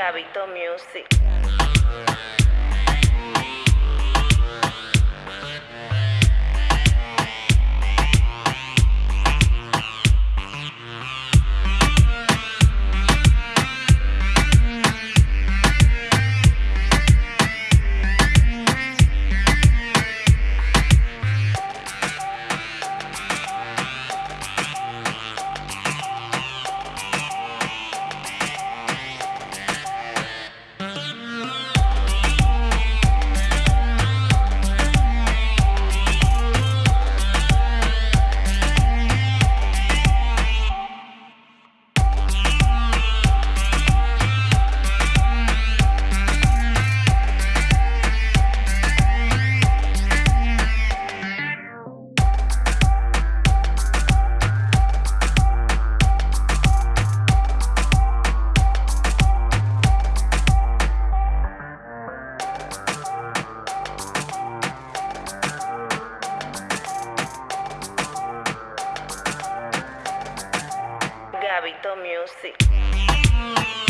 Gabito Music. Gabito Music.